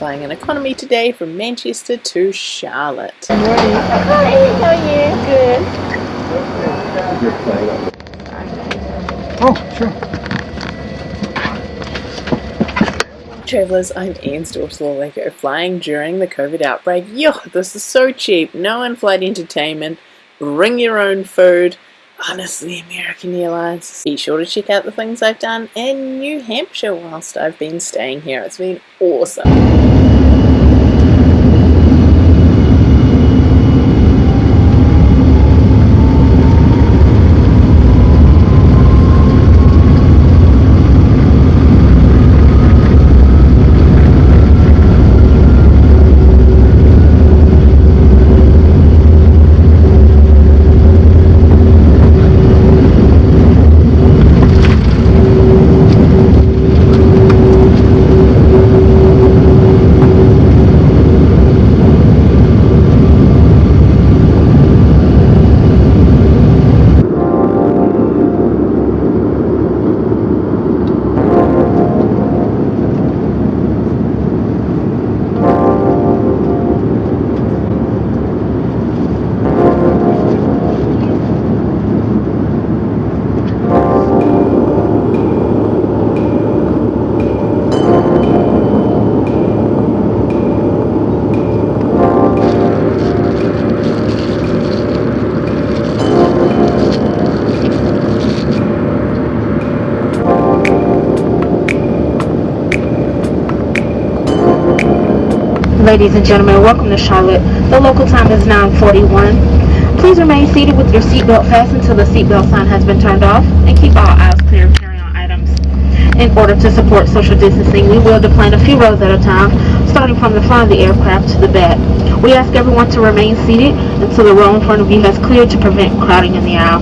flying an economy today from Manchester to Charlotte. Good morning. Hi, how are you? Good. Oh, sure. Travellers, I'm Ian Storslawlego, flying during the COVID outbreak. Yo, this is so cheap. No in-flight entertainment. Bring your own food. Honestly, American Airlines. Be sure to check out the things I've done in New Hampshire whilst I've been staying here. It's been awesome. Ladies and gentlemen, welcome to Charlotte. The local time is 9.41. Please remain seated with your seatbelt fastened until the seatbelt sign has been turned off and keep all aisles clear of carry-on items. In order to support social distancing, we will deplane a few rows at a time, starting from the front of the aircraft to the back. We ask everyone to remain seated until the row in front of you has cleared to prevent crowding in the aisle.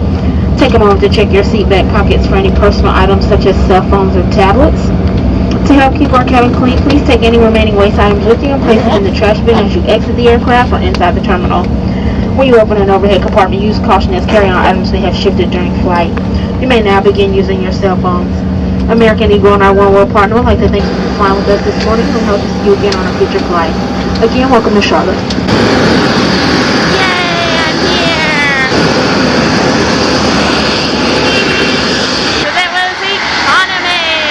Take a moment to check your seat back pockets for any personal items such as cell phones or tablets. To help keep our cabin clean, please take any remaining waste items with you and place them in the trash bin as you exit the aircraft or inside the terminal. When you open an overhead compartment, use caution as carry-on items may have shifted during flight. You may now begin using your cell phones. American Eagle and our oneworld partner would like to thank you for flying with us this morning and hope to see you again on a future flight. Again, welcome to Charlotte.